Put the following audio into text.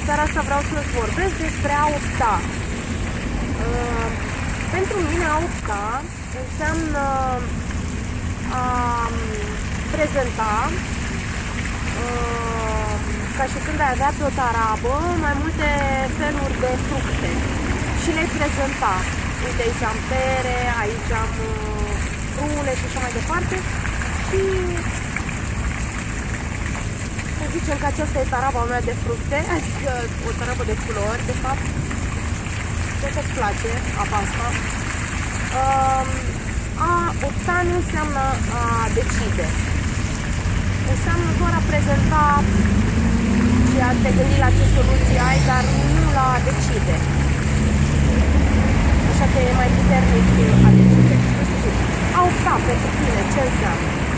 În seara asta vreau să-ți vorbesc despre a opta. Uh, pentru mine a opta înseamnă a um, prezenta uh, ca și când ai avea pe o tarabă mai multe feluri de fructe și le prezenta. Uite, aici am pere, aici am uh, prune și așa mai departe. Și să zicem că aceasta e taraba mea de fructe, adică o tarabă de culori, de fapt. Cred că îți place apa asta. Um, a opta nu înseamnă a decide. Înseamnă doar a prezenta și a te gândi la ce soluții ai, dar nu la a decide. Așa că e mai puternic a decide. A opta pentru tine, ce înseamnă? Ciao.